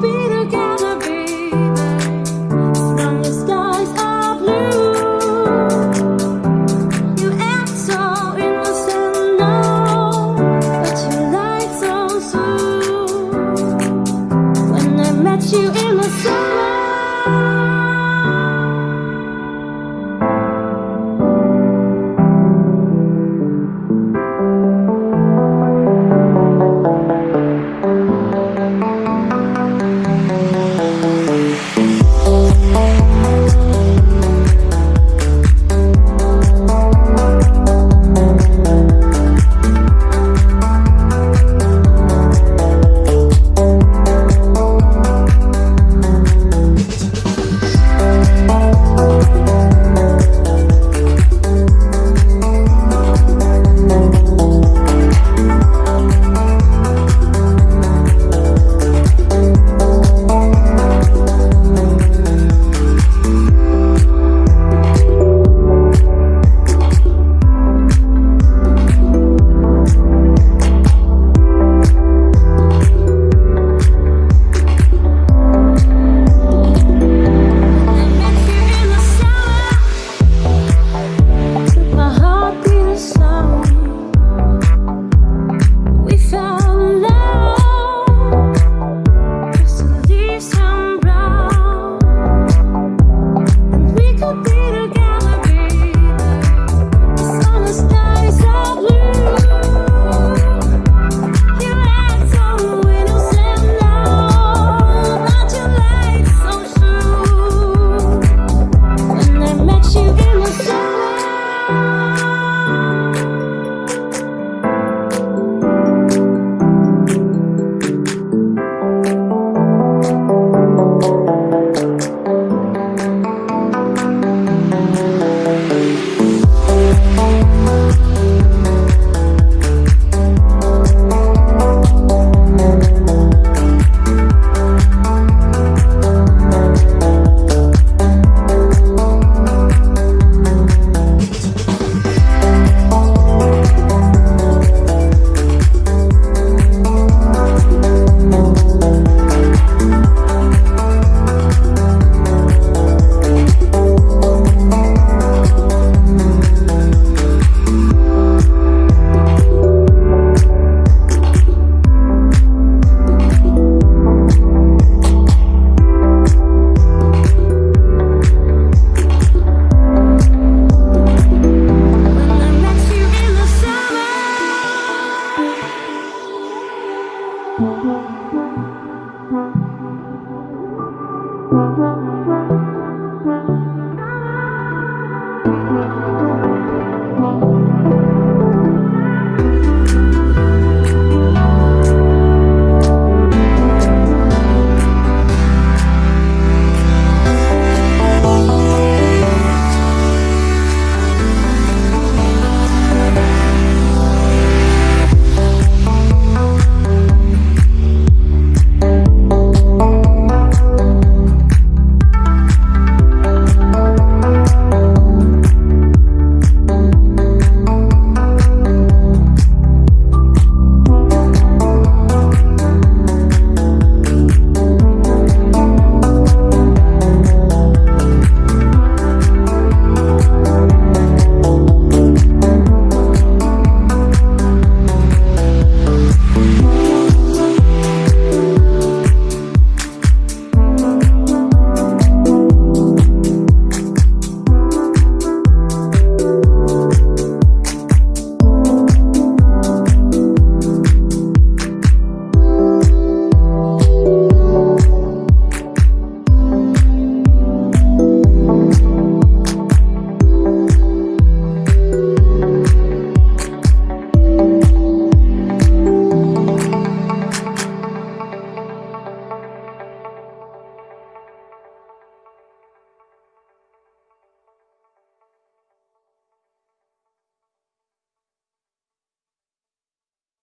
be together,